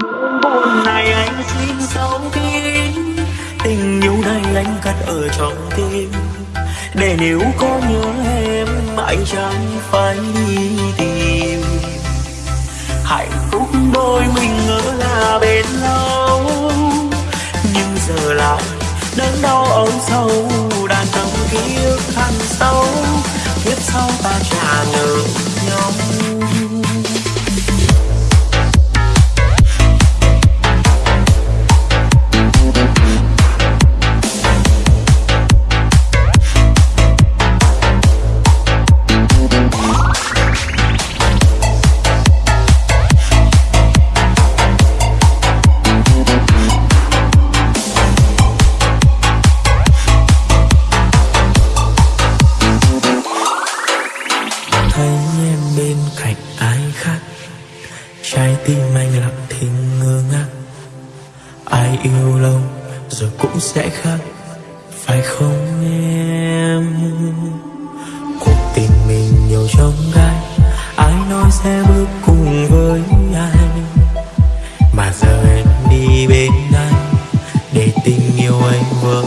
buồn này anh xin giấu kín. Tình yêu này anh cất ở trong tim. Để nếu có nhớ em anh chẳng phải đi tìm. Hạnh phúc đôi mình ngỡ là bên lâu. Nhưng giờ lại đớn đau âu sâu. Đàn tâm kiếp thăng sâu. Kiếp sau ta trả nợ nhau. trái tim anh lặng thinh ngơ ngác. Ai yêu lâu rồi cũng sẽ khác, phải không em? Cuộc tình mình nhiều trông gai, ai nói sẽ bước cùng với anh mà giờ em đi bên anh, để tình yêu anh vỡ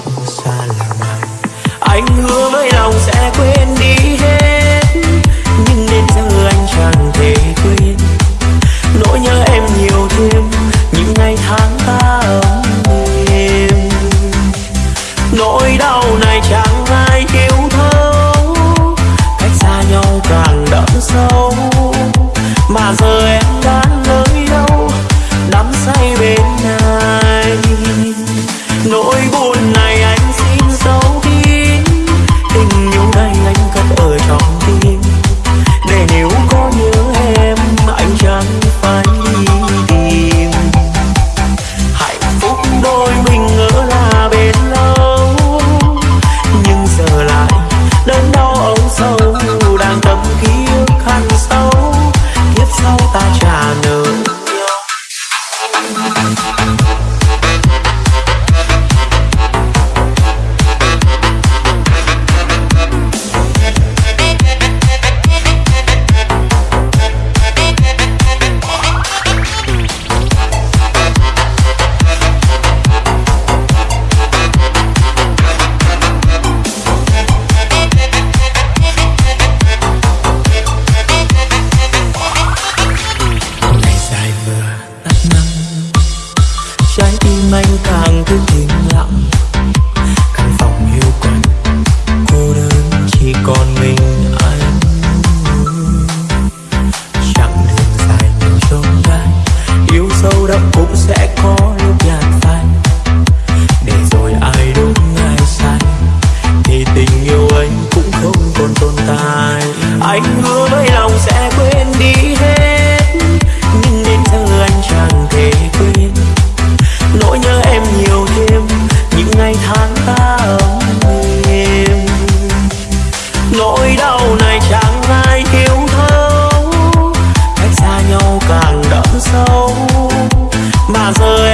soda eyes